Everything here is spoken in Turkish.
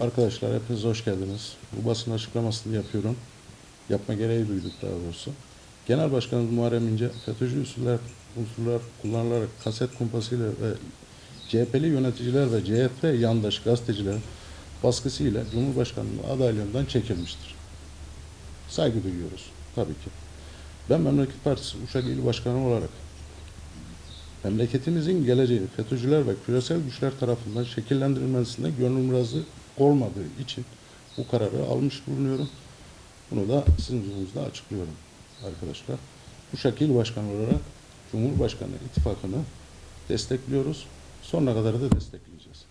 Arkadaşlar hepiniz hoş geldiniz. Bu basın açıklamasını yapıyorum. Yapma gereği duyduk daha doğrusu. Genel Başkanımız Muharrem İnce, FETÖ'cü unsurlar, unsurlar kullanılarak kaset kumpasıyla ve CHP'li yöneticiler ve CHP yandaş gazetecilerin baskısıyla Cumhurbaşkanlığı adaylığından çekilmiştir. Saygı duyuyoruz tabii ki. Ben Memleket Partisi Uşak İl Başkanı olarak memleketimizin geleceği FETÖ'cüler ve küresel güçler tarafından şekillendirilmesinde gönlüm razı olmadığı için bu kararı almış bulunuyorum. Bunu da sizin huzurunuzda açıklıyorum arkadaşlar. Bu şekil başkanı olarak Cumhurbaşkanı ittifakını destekliyoruz. Sonuna kadar da destekleyeceğiz.